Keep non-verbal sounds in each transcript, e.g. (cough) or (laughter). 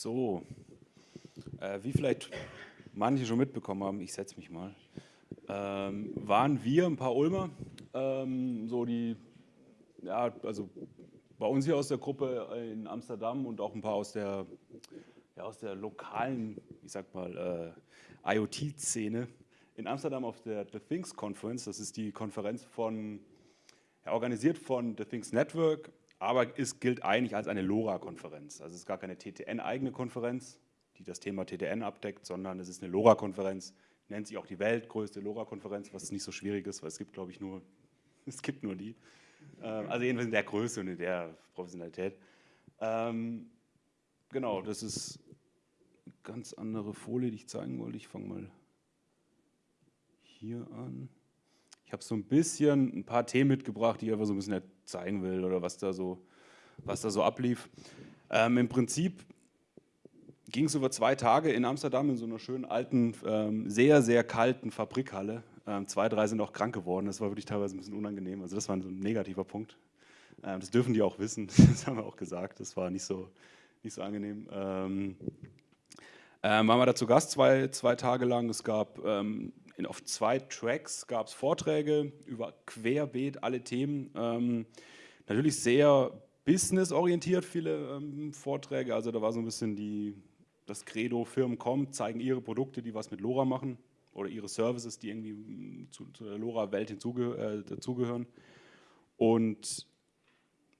So, äh, wie vielleicht manche schon mitbekommen haben, ich setze mich mal, ähm, waren wir ein paar Ulmer, ähm, so die, ja, also bei uns hier aus der Gruppe in Amsterdam und auch ein paar aus der, ja, aus der lokalen, ich sag mal, äh, IoT-Szene in Amsterdam auf der The Things Conference. Das ist die Konferenz von, ja, organisiert von The Things Network, aber es gilt eigentlich als eine LoRa-Konferenz. Also es ist gar keine TTN-eigene Konferenz, die das Thema TTN abdeckt, sondern es ist eine LoRa-Konferenz, nennt sich auch die weltgrößte LoRa-Konferenz, was nicht so schwierig ist, weil es gibt, glaube ich, nur, (laughs) es gibt nur die. Ähm, also jedenfalls in der Größe und in der Professionalität. Ähm, genau, das ist eine ganz andere Folie, die ich zeigen wollte. Ich fange mal hier an. Ich habe so ein bisschen ein paar Themen mitgebracht, die ich einfach so ein bisschen zeigen will oder was da so, was da so ablief. Ähm, Im Prinzip ging es über zwei Tage in Amsterdam in so einer schönen alten, ähm, sehr, sehr kalten Fabrikhalle. Ähm, zwei, drei sind auch krank geworden. Das war wirklich teilweise ein bisschen unangenehm. Also das war so ein negativer Punkt. Ähm, das dürfen die auch wissen. (laughs) Das haben wir auch gesagt. Das war nicht so, nicht so angenehm. Ähm, ähm, waren wir da zu Gast zwei, zwei Tage lang. Es gab ähm, in, auf zwei Tracks gab es Vorträge über querbeet alle Themen. Ähm, natürlich sehr businessorientiert viele ähm, Vorträge. Also da war so ein bisschen die, das Credo, Firmen kommen, zeigen ihre Produkte, die was mit LoRa machen oder ihre Services, die irgendwie mm, zu, zu der LoRa-Welt äh, dazugehören. Und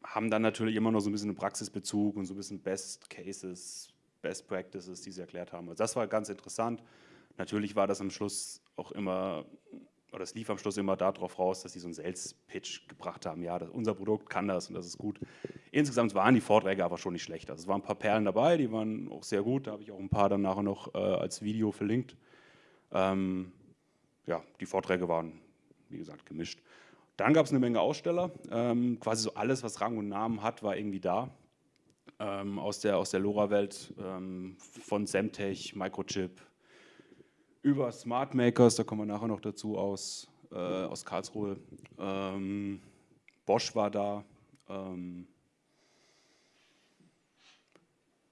haben dann natürlich immer noch so ein bisschen einen Praxisbezug und so ein bisschen Best Cases, Best Practices, die sie erklärt haben. Also das war ganz interessant. Natürlich war das am Schluss auch immer, oder es lief am Schluss immer darauf raus, dass sie so einen Sales-Pitch gebracht haben, ja, das, unser Produkt kann das und das ist gut. Insgesamt waren die Vorträge aber schon nicht schlecht. Also es waren ein paar Perlen dabei, die waren auch sehr gut, da habe ich auch ein paar dann nachher noch äh, als Video verlinkt. Ähm, ja, die Vorträge waren, wie gesagt, gemischt. Dann gab es eine Menge Aussteller, ähm, quasi so alles, was Rang und Namen hat, war irgendwie da. Ähm, aus der, aus der LoRa-Welt, ähm, von Semtech, Microchip, über Smart Makers, da kommen wir nachher noch dazu, aus, äh, aus Karlsruhe. Ähm, Bosch war da. Ähm,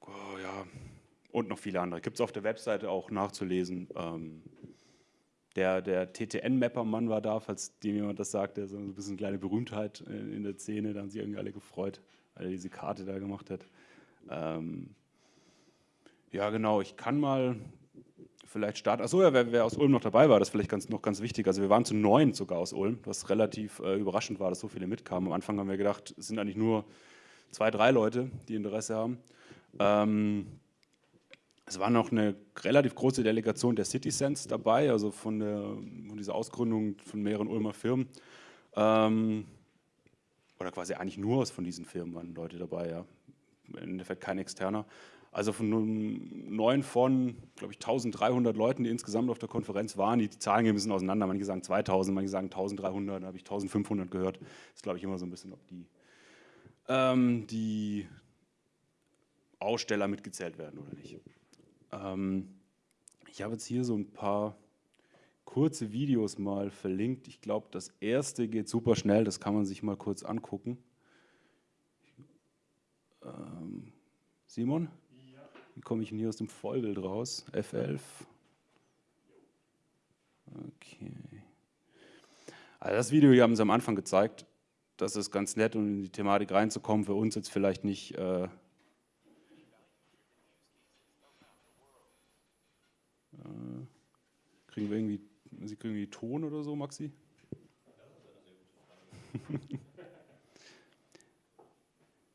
oh, ja, und noch viele andere. Gibt es auf der Webseite auch nachzulesen. Ähm, der, der TTN-Mapper-Mann war da, falls dem jemand das sagt, der so ein bisschen kleine Berühmtheit in, in, der Szene, da haben sich irgendwie alle gefreut, weil er diese Karte da gemacht hat. Ähm, ja, genau, ich kann mal vielleicht starten. Achso, ja, wer, wer, aus Ulm noch dabei war, das ist vielleicht ganz, noch ganz wichtig. Also wir waren zu neun sogar aus Ulm, was relativ äh, überraschend war, dass so viele mitkamen. Am Anfang haben wir gedacht, es sind eigentlich nur zwei, drei Leute, die Interesse haben. Ähm, es war noch eine relativ große Delegation der Citizense dabei, also von, der, von dieser Ausgründung von mehreren Ulmer Firmen. Ähm, oder quasi eigentlich nur von diesen Firmen waren Leute dabei, ja. Im Endeffekt kein externer. Also von neun von, glaube ich, 1300 Leuten, die insgesamt auf der Konferenz waren, die, die Zahlen gehen ein bisschen auseinander. Manche sagen 2000, manche sagen 1300, da habe ich 1500 gehört. Das ist, glaube ich, immer so ein bisschen, ob die, ähm, die Aussteller mitgezählt werden oder nicht. Ähm, ich habe jetzt hier so ein paar kurze Videos mal verlinkt. Ich glaube, das erste geht super schnell, das kann man sich mal kurz angucken. Ähm, Simon? Wie komme ich denn hier aus dem Vollbild raus? F11. Okay. Also das Video hier haben sie am Anfang gezeigt. Das ist ganz nett, um in die Thematik reinzukommen. Für uns jetzt vielleicht nicht... Äh, äh kriegen wir irgendwie, Sie kriegen irgendwie Ton oder so, Maxi? (laughs)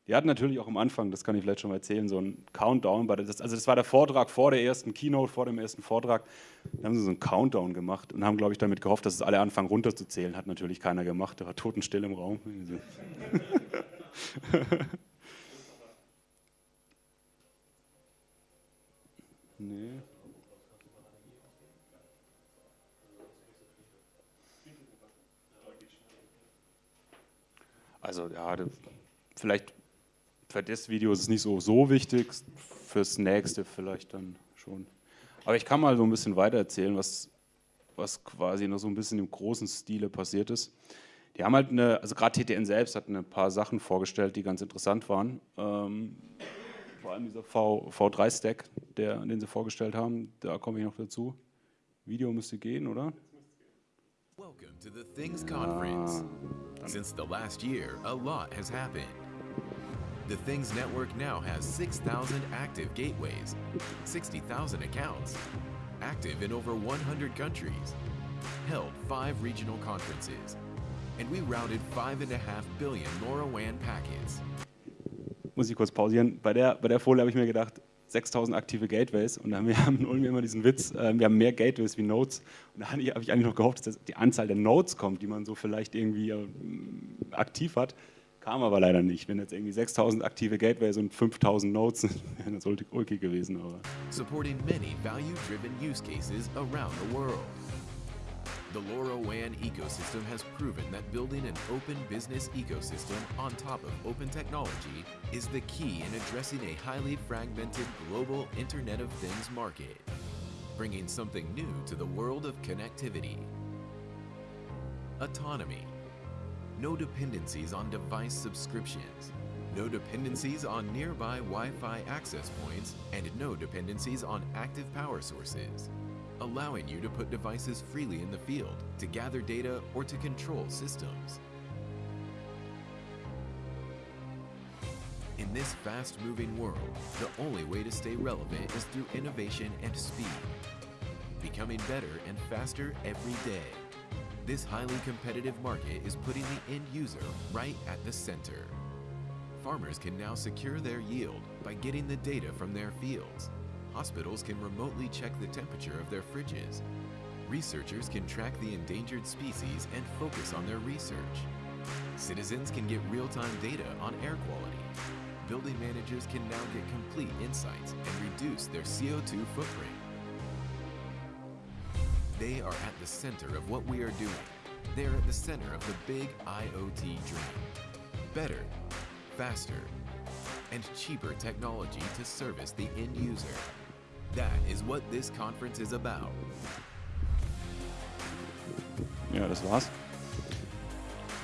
Die hatten natürlich auch am Anfang, das kann ich vielleicht schon mal erzählen, so einen Countdown. Das, also das war der Vortrag vor der ersten Keynote, vor dem ersten Vortrag. Da haben sie so einen Countdown gemacht und haben, glaube ich, damit gehofft, dass es alle anfangen runterzuzählen. Hat natürlich keiner gemacht, da war totenstill im Raum. (laughs) nee. Also ja, vielleicht für das Video ist es nicht so, so wichtig, fürs nächste vielleicht dann schon. Aber ich kann mal so ein bisschen weiter erzählen, was, was quasi noch so ein bisschen im großen Stile passiert ist. Die haben halt eine, also gerade TTN selbst hat ein paar Sachen vorgestellt, die ganz interessant waren. Ähm, vor allem dieser v, V3-Stack, den sie vorgestellt haben, da komme ich noch dazu. Video müsste gehen, oder? Welcome to the Things Conference. Ah, Since the last year, a lot has happened. The Things Network now has 6,000 active gateways, 60,000 accounts, active in over 100 countries, held five regional conferences, and we routed 5.5 billion LoRaWAN packets. Muss ich kurz pausieren. Bei der, bei der Folie habe ich mir gedacht, 6000 aktive Gateways und dann haben (laughs) wir immer diesen Witz, äh, wir haben mehr Gateways wie Nodes und da habe ich eigentlich noch gehofft, dass die Anzahl der Nodes kommt, die man so vielleicht irgendwie äh, aktiv hat. Kam aber leider nicht. Wenn jetzt irgendwie 6000 aktive Gateways und 5000 Nodes sind, wäre das ulkig gewesen. Aber. Supporting many value-driven use cases around the world. The LoRaWAN ecosystem has proven that building an open business ecosystem on top of open technology is the key in addressing a highly fragmented global Internet of Things market, bringing something new to the world of connectivity. Autonomy. No dependencies on device subscriptions. No dependencies on nearby Wi-Fi access points, and no dependencies on active power sources allowing you to put devices freely in the field, to gather data, or to control systems. In this fast-moving world, the only way to stay relevant is through innovation and speed, becoming better and faster every day. This highly competitive market is putting the end user right at the center. Farmers can now secure their yield by getting the data from their fields, Hospitals can remotely check the temperature of their fridges. Researchers can track the endangered species and focus on their research. Citizens can get real-time data on air quality. Building managers can now get complete insights and reduce their CO2 footprint. They are at the center of what we are doing. They are at the center of the big IoT dream. Better, faster, and cheaper technology to service the end user. That is what this conference is about. Ja, das war's.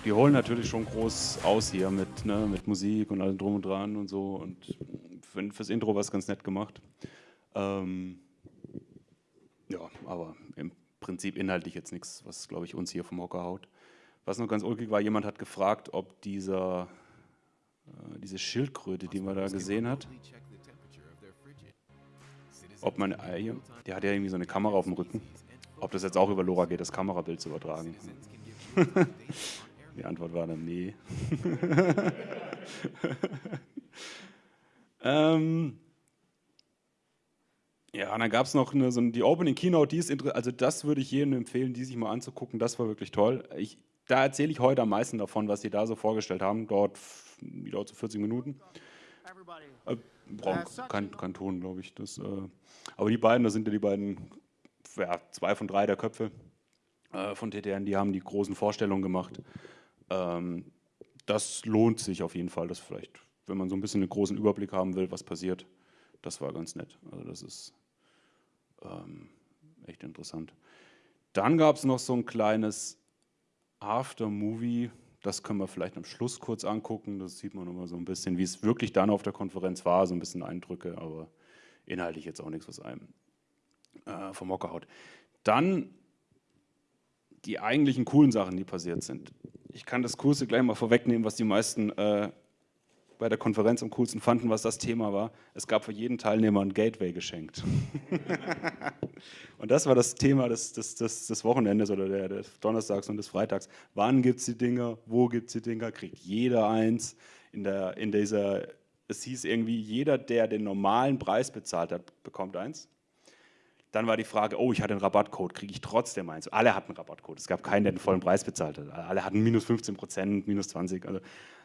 Die holen natürlich schon groß aus hier mit, ne, mit Musik und allem drum und dran und so. Und für, fürs Intro war es ganz nett gemacht. Ähm, ja, aber Prinzip inhaltlich jetzt nichts, was, glaube ich, uns hier vom Hocker haut. Was noch ganz ulkig war, jemand hat gefragt, ob dieser, äh, diese Schildkröte, die man da gesehen hat, ob man, äh, der hat ja irgendwie so eine Kamera auf dem Rücken, ob das jetzt auch über LoRa geht, das Kamerabild zu übertragen. Die Antwort war dann nee. (laughs) ähm, ja, und dann gab es noch eine, so die Opening Keynote, die ist interessant, also das würde ich jedem empfehlen, die sich mal anzugucken, das war wirklich toll. Ich, da erzähle ich heute am meisten davon, was sie da so vorgestellt haben, dort, dauert so 40 Minuten. Äh, braucht kein, kein Ton, glaube ich. Das, äh, aber die beiden, das sind ja die beiden, ja, zwei von drei der Köpfe äh, von TTN, die haben die großen Vorstellungen gemacht. Ähm, das lohnt sich auf jeden Fall, das vielleicht, wenn man so ein bisschen einen großen Überblick haben will, was passiert, das war ganz nett. Also das ist ähm, echt interessant. Dann gab es noch so ein kleines Aftermovie, das können wir vielleicht am Schluss kurz angucken. Das sieht man nochmal so ein bisschen, wie es wirklich dann auf der Konferenz war, so ein bisschen Eindrücke, aber inhaltlich jetzt auch nichts, was einem äh, vom Hocker haut. Dann die eigentlichen coolen Sachen, die passiert sind. Ich kann das Kurse gleich mal vorwegnehmen, was die meisten äh, bei der Konferenz am coolsten fanden, was das Thema war. Es gab für jeden Teilnehmer ein Gateway geschenkt. (laughs) und das war das Thema des, des, des, des Wochenendes oder der, des Donnerstags und des Freitags. Wann gibt es die Dinger? Wo gibt es die Dinger? Kriegt jeder eins? In, der, in dieser, es hieß irgendwie, jeder, der den normalen Preis bezahlt hat, bekommt eins. Dann war die Frage, oh, ich hatte einen Rabattcode, kriege ich trotzdem eins? Alle hatten einen Rabattcode. Es gab keinen, der den vollen Preis bezahlt hat. Alle hatten minus 15 Prozent, minus 20. Also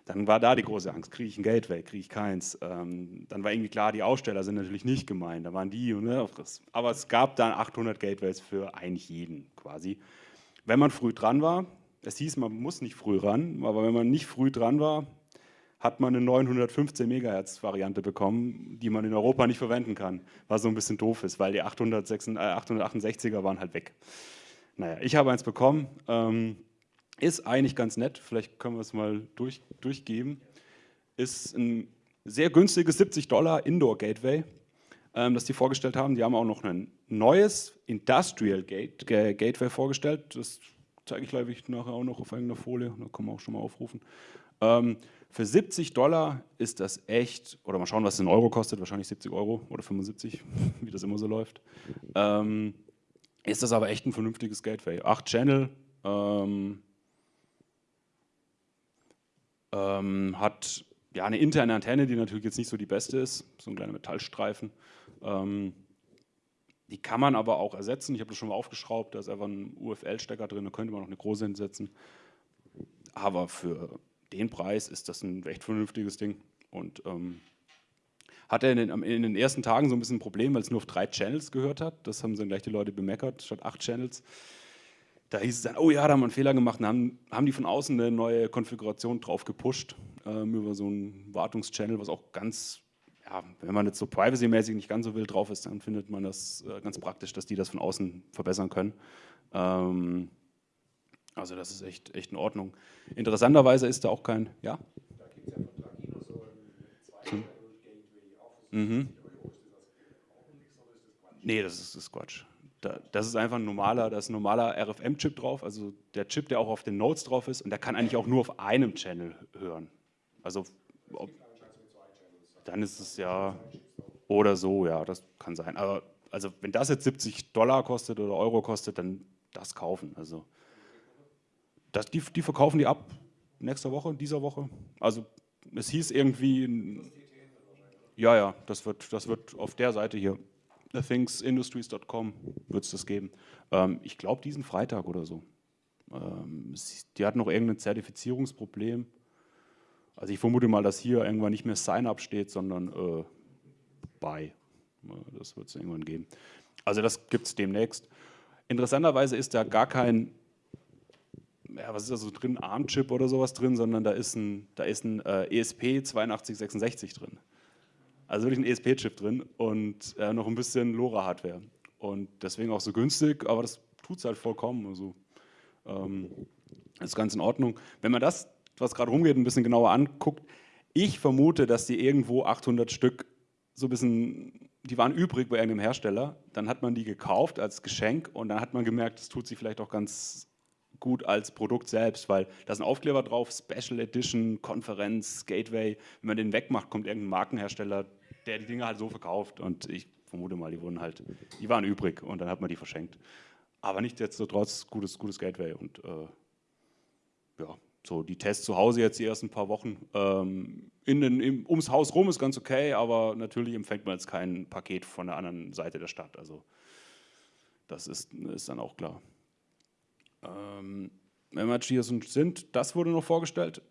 dann war da die große Angst, kriege ich ein Gateway, kriege ich keins. Ähm, dann war irgendwie klar, die Aussteller sind natürlich nicht gemeint, da waren die. Ne, aber es gab dann 800 Gateways für eigentlich jeden quasi. Wenn man früh dran war, es hieß, man muss nicht früh ran, aber wenn man nicht früh dran war, hat man eine 915 MHz Variante bekommen, die man in Europa nicht verwenden kann, was so ein bisschen doof ist, weil die 868er äh, waren halt weg. Naja, ich habe eins bekommen, ähm, ist eigentlich ganz nett, vielleicht können wir es mal durch, durchgeben, ist ein sehr günstiges 70 Dollar Indoor Gateway, ähm, das die vorgestellt haben. Die haben auch noch ein neues Industrial Gate, Gateway vorgestellt. Das zeige ich glaube ich nachher auch noch auf irgendeiner Folie, da kann man auch schon mal aufrufen. Ähm, für 70 Dollar ist das echt, oder mal schauen, was es in Euro kostet, wahrscheinlich 70 Euro oder 75, (laughs) wie das immer so läuft. Ähm, ist das aber echt ein vernünftiges Gateway. 8 Channel, ähm, ähm, hat ja, eine interne Antenne, die natürlich jetzt nicht so die beste ist, so ein kleiner Metallstreifen. Ähm, die kann man aber auch ersetzen. Ich habe das schon mal aufgeschraubt, da ist einfach ein UFL-Stecker drin, da könnte man noch eine große hinsetzen. Aber für den Preis ist das ein echt vernünftiges Ding. Und ähm, hatte in den, in den, ersten Tagen so ein bisschen ein Problem, weil es nur auf drei Channels gehört hat. Das haben dann gleich die Leute bemeckert, statt acht Channels. Da hieß es dann, oh ja, da haben wir einen Fehler gemacht und haben, haben die von außen eine neue Konfiguration drauf gepusht ähm, über so einen Wartungschannel, was auch ganz, ja, wenn man jetzt so privacy-mäßig nicht ganz so wild drauf ist, dann findet man das äh, ganz praktisch, dass die das von außen verbessern können. Ähm, also das ist echt, echt in Ordnung. Interessanterweise ist da auch kein, ja? Da gibt es ja von Tragino so ein hm. Mhm. Nee, das ist, das ist Quatsch. Da, das ist einfach ein normaler, da ist ein normaler RFM-Chip drauf, also der Chip, der auch auf den Nodes drauf ist und der kann eigentlich auch nur auf einem Channel hören. Also ob, dann ist es ja oder so, ja, das kann sein. Aber also wenn das jetzt 70 Dollar kostet oder Euro kostet, dann das kaufen. Also das, die, die verkaufen die ab nächste Woche, dieser Woche. Also es hieß irgendwie, ja, ja, das wird, das wird auf der Seite hier, thethingsindustries.com wird es das geben. Ähm, ich glaube diesen Freitag oder so. Ähm, die hatten noch irgendein Zertifizierungsproblem. Also ich vermute mal, dass hier irgendwann nicht mehr Sign-up steht, sondern äh, Buy. Das wird es irgendwann geben. Also das gibt es demnächst. Interessanterweise ist da gar kein ja, was ist da so drin, ARM-Chip oder sowas drin, sondern da ist ein, da ist ein äh, ESP 8266 drin. Also wirklich ein ESP-Chip drin und äh, noch ein bisschen LoRa-Hardware. Und deswegen auch so günstig, aber das tut es halt vollkommen. Also ähm, ist ganz in Ordnung. Wenn man das, was gerade rumgeht, ein bisschen genauer anguckt, ich vermute, dass die irgendwo 800 Stück so ein bisschen, die waren übrig bei irgendeinem Hersteller, dann hat man die gekauft als Geschenk und dann hat man gemerkt, das tut sich vielleicht auch ganz gut als Produkt selbst, weil da ist ein Aufkleber drauf, Special Edition, Konferenz, Gateway. Wenn man den wegmacht, kommt irgendein Markenhersteller, der die Dinge halt so verkauft und ich vermute mal, die wurden halt, die waren übrig und dann hat man die verschenkt. Aber nicht jetzt so trotz gutes, gutes Gateway und äh, ja, so die Tests zu Hause jetzt die ersten paar Wochen. Ähm, in den, im, ums Haus rum ist ganz okay, aber natürlich empfängt man jetzt kein Paket von der anderen Seite der Stadt. Also das ist, ist dann auch klar. Ähm, wir hier sind, das wurde noch vorgestellt.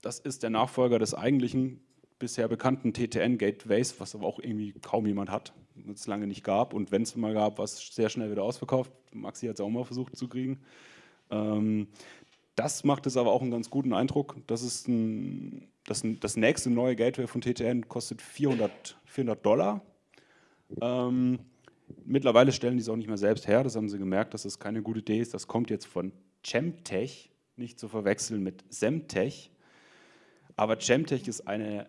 Das ist der Nachfolger des eigentlichen bisher bekannten TTN-Gateways, was aber auch irgendwie kaum jemand hat, es lange nicht gab. Und wenn es mal gab, war es sehr schnell wieder ausverkauft. Maxi hat es auch mal versucht zu kriegen. Ähm, das macht es aber auch einen ganz guten Eindruck. Das ist ein, das, das nächste neue Gateway von TTN kostet 400, 400 Dollar. Ähm, Mittlerweile stellen die es auch nicht mehr selbst her, das haben sie gemerkt, dass das keine gute Idee ist. Das kommt jetzt von Chemtech, nicht zu verwechseln mit Semtech. Aber Chemtech ist eine,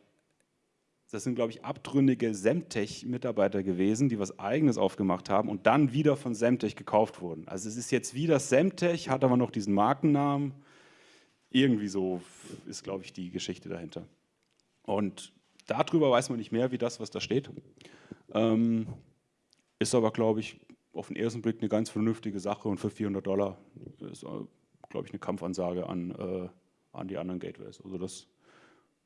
das sind glaube ich abtrünnige Semtech-Mitarbeiter gewesen, die was eigenes aufgemacht haben und dann wieder von Semtech gekauft wurden. Also es ist jetzt wieder Semtech, hat aber noch diesen Markennamen. Irgendwie so ist glaube ich die Geschichte dahinter. Und darüber weiß man nicht mehr, wie das, was da steht. Ähm, ist aber, glaube ich, auf den ersten Blick eine ganz vernünftige Sache und für 400 Dollar ist, äh, glaube ich, eine Kampfansage an, äh, an die anderen Gateways. Also das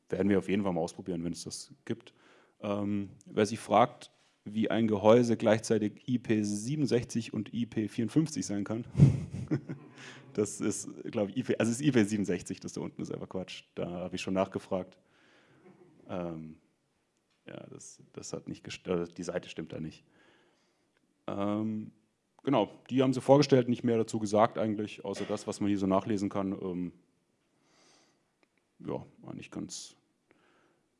werden wir auf jeden Fall mal ausprobieren, wenn es das gibt. Ähm, wer sich fragt, wie ein Gehäuse gleichzeitig IP67 und IP54 sein kann, (laughs) das ist, glaube ich, IP, also ist IP67, das da unten ist einfach Quatsch. Da habe ich schon nachgefragt. Ähm, ja, das, das hat nicht, äh, die Seite stimmt da nicht. Ähm, genau, die haben sie vorgestellt, nicht mehr dazu gesagt eigentlich, außer das, was man hier so nachlesen kann. Ähm, ja, eigentlich ganz,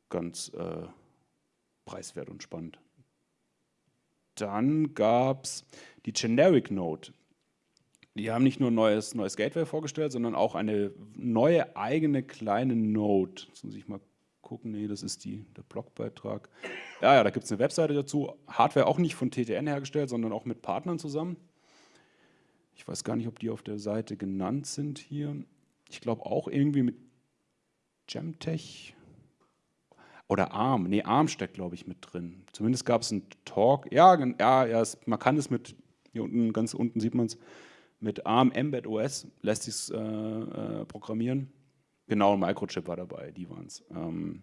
ganz äh, preiswert und spannend. Dann gab es die Generic Node. Die haben nicht nur ein neues, neues Gateway vorgestellt, sondern auch eine neue eigene kleine Node. Jetzt muss ich mal nachgucken. Nee, das ist die, der Blogbeitrag. Ja, ja, da gibt es eine Webseite dazu. Hardware auch nicht von TTN hergestellt, sondern auch mit Partnern zusammen. Ich weiß gar nicht, ob die auf der Seite genannt sind hier. Ich glaube auch irgendwie mit Gemtech oder ARM. Nee, ARM steckt, glaube ich, mit drin. Zumindest gab es einen Talk. Ja, ja, ja es, man kann es mit, hier unten, ganz unten sieht man es, mit ARM Embed OS lässt sich äh, äh, programmieren. Genau, ein Microchip war dabei, die waren es. Ähm,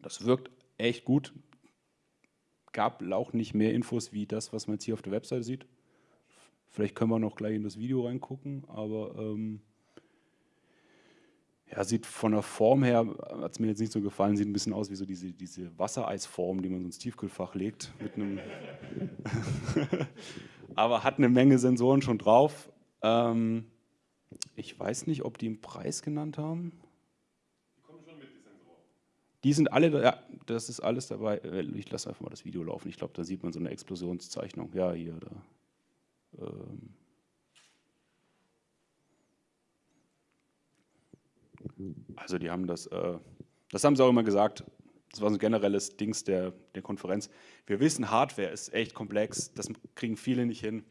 das wirkt echt gut. Gab auch nicht mehr Infos wie das, was man jetzt hier auf der Webseite sieht. Vielleicht können wir noch gleich in das Video reingucken, aber ähm, ja, sieht von der Form her, hat es mir jetzt nicht so gefallen, sieht ein bisschen aus wie so diese, diese Wassereisform, die man so ins Tiefkühlfach legt. Mit einem (laughs) aber hat eine Menge Sensoren schon drauf. Ähm, ich weiß nicht, ob die einen Preis genannt haben. Die kommen schon mit, die Sensoren. Die sind alle, ja, das ist alles dabei. Äh, ich lasse einfach mal das Video laufen. Ich glaube, da sieht man so eine Explosionszeichnung. Ja, hier, da. Ähm also die haben das, äh, das haben sie auch immer gesagt, das war so ein generelles Dings der, der Konferenz. Wir wissen, Hardware ist echt komplex, das kriegen viele nicht hin.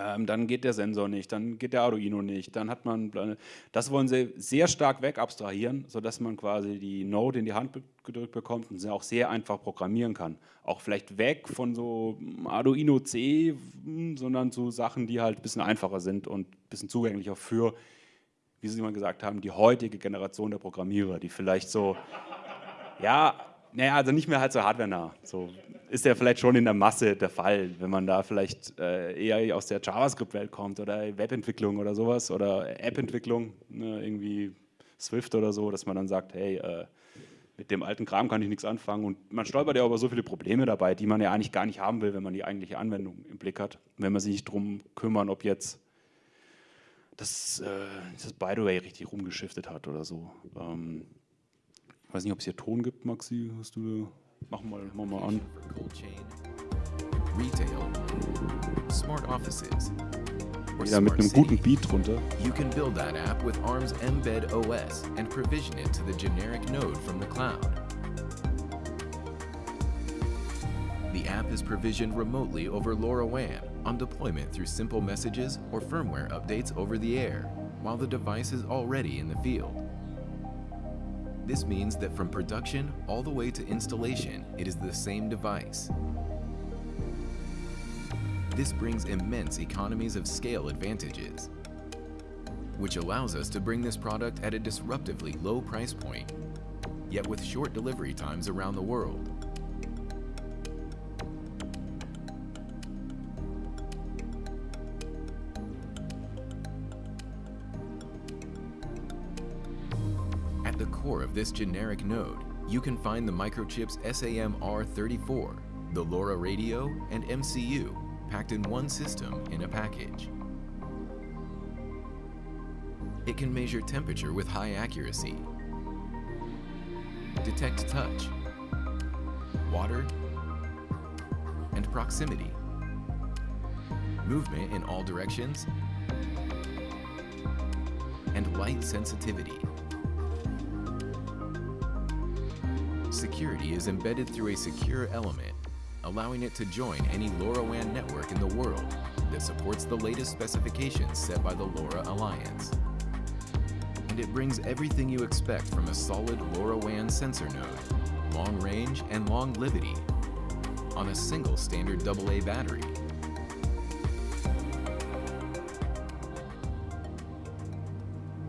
Ähm, dann geht der Sensor nicht, dann geht der Arduino nicht, dann hat man, das wollen sie sehr stark wegabstrahieren, sodass man quasi die Node in die Hand gedrückt bekommt und sie auch sehr einfach programmieren kann. Auch vielleicht weg von so Arduino C, sondern zu Sachen, die halt ein bisschen einfacher sind und ein bisschen zugänglicher für, wie Sie mal gesagt haben, die heutige Generation der Programmierer, die vielleicht so, ja, naja, also nicht mehr halt so hardware-nah. So ist ja vielleicht schon in der Masse der Fall, wenn man da vielleicht äh, eher aus der JavaScript-Welt kommt oder Webentwicklung oder sowas oder App-Entwicklung, ne, irgendwie Swift oder so, dass man dann sagt, hey, äh, mit dem alten Kram kann ich nichts anfangen und man stolpert ja über so viele Probleme dabei, die man ja eigentlich gar nicht haben will, wenn man die eigentliche Anwendung im Blick hat, wenn man sich nicht darum kümmern, ob jetzt das, äh, das By the way richtig rumgeschiftet hat oder so. Ähm, ich weiß nicht, ob es hier Ton gibt, Maxi. Hast du, mach mal, mach mal an. Wieder mit einem guten Beat drunter. You can build that app with ARM's Embed OS and provision it to the generic node from the cloud. The app is provisioned remotely over LoRaWAN on deployment through simple messages or firmware updates over the air, while the device is already in the field. This means that from production all the way to installation, it is the same device. This brings immense economies of scale advantages, which allows us to bring this product at a disruptively low price point, yet with short delivery times around the world. This generic node, you can find the microchips SAM-R34, the LoRa radio, and MCU packed in one system in a package. It can measure temperature with high accuracy, detect touch, water, and proximity, movement in all directions, and light sensitivity. Security is embedded through a secure element, allowing it to join any LoRaWAN network in the world that supports the latest specifications set by the LoRa Alliance. And it brings everything you expect from a solid LoRaWAN sensor node, long range and long longevity, on a single standard AA battery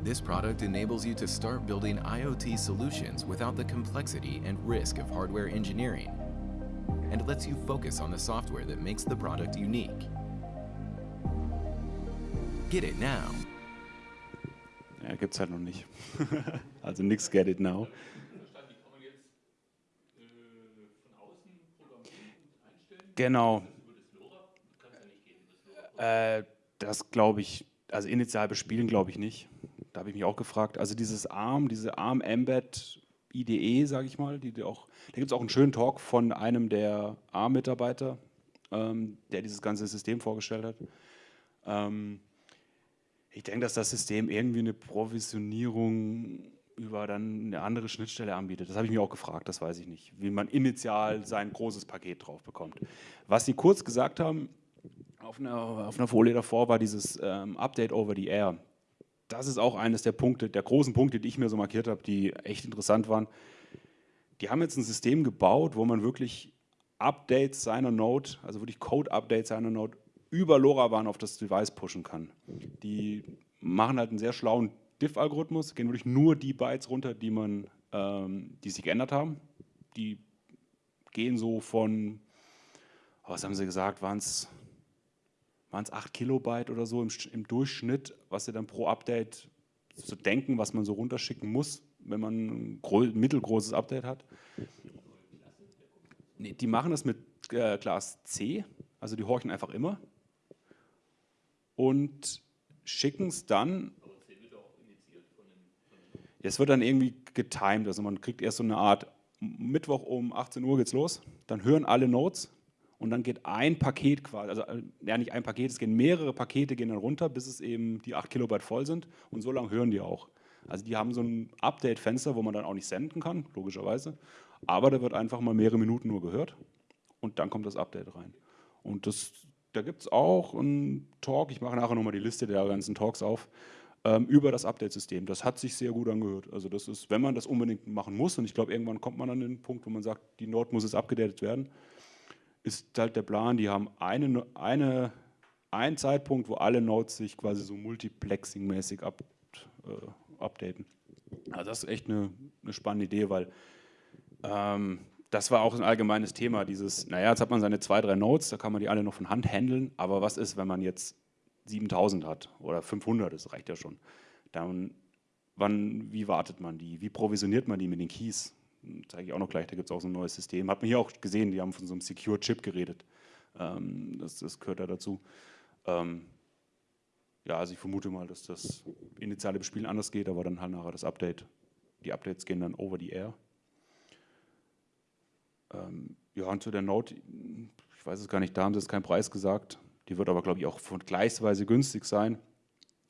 This product enables you to start building IoT solutions without the complexity and risk of hardware engineering, and lets you focus on the software that makes the product unique. Get it now. Ja, gibt's halt noch nicht. (laughs) also nix Get It Now. Genau. Äh, das glaube ich, also initial bespielen glaube ich nicht. Da habe ich mich auch gefragt. Also dieses ARM, diese ARM Embed IDE, sage ich mal, die, die auch, da gibt es auch einen schönen Talk von einem der ARM-Mitarbeiter, ähm, der dieses ganze System vorgestellt hat. Ähm, ich denke, dass das System irgendwie eine Provisionierung über dann eine andere Schnittstelle anbietet. Das habe ich mir auch gefragt, das weiß ich nicht, wie man initial sein großes Paket drauf bekommt. Was sie kurz gesagt haben, auf einer, auf einer Folie davor war dieses ähm, Update over the air. Das ist auch eines der Punkte, der großen Punkte, die ich mir so markiert habe, die echt interessant waren. Die haben jetzt ein System gebaut, wo man wirklich Updates seiner Node, also wirklich Code-Updates seiner Node über LoRaWAN auf das Device pushen kann. Die machen halt einen sehr schlauen Diff-Algorithmus, gehen wirklich nur die Bytes runter, die, man, ähm, die sich geändert haben. Die gehen so von, was haben sie gesagt, waren es waren es 8 Kilobyte oder so im, im, Durchschnitt, was sie dann pro Update zu denken, was man so runterschicken muss, wenn man ein mittelgroßes Update hat. Nee, die machen das mit äh, Class C, also die horchen einfach immer und schicken es dann. Es wird dann irgendwie getimed, also man kriegt erst so eine Art Mittwoch um 18 Uhr geht's los, dann hören alle Notes und dann geht ein Paket quasi, also ja nicht ein Paket, es gehen mehrere Pakete gehen dann runter, bis es eben die 8 Kilobyte voll sind und so lange hören die auch. Also die haben so ein Update-Fenster, wo man dann auch nicht senden kann, logischerweise, aber da wird einfach mal mehrere Minuten nur gehört und dann kommt das Update rein. Und das, da gibt es auch einen Talk, ich mache nachher nochmal die Liste der ganzen Talks auf, ähm, über das Update-System. Das hat sich sehr gut angehört. Also das ist, wenn man das unbedingt machen muss, und ich glaube, irgendwann kommt man an den Punkt, wo man sagt, die Node muss jetzt abgedatet werden, ist halt der Plan, die haben eine, eine, einen Zeitpunkt, wo alle Nodes sich quasi so multiplexing-mäßig up, äh, updaten. Also das ist echt eine, eine spannende Idee, weil ähm, das war auch ein allgemeines Thema, dieses, naja, jetzt hat man seine zwei, drei Nodes, da kann man die alle noch von Hand handeln, aber was ist, wenn man jetzt 7000 hat oder 500, das reicht ja schon. Dann, wann, wie wartet man die? Wie provisioniert man die mit den Keys? Zeige ich auch noch gleich, da gibt es auch so ein neues System. Hat man hier auch gesehen, die haben von so einem Secure Chip geredet. Ähm, das, das, gehört da dazu. Ähm, ja, also ich vermute mal, dass das initiale Bespielen anders geht, aber dann halt nachher das Update. Die Updates gehen dann over the air. Ähm, ja, und zu der Note, ich weiß es gar nicht, da haben sie jetzt keinen Preis gesagt. Die wird aber, glaube ich, auch vergleichsweise günstig sein.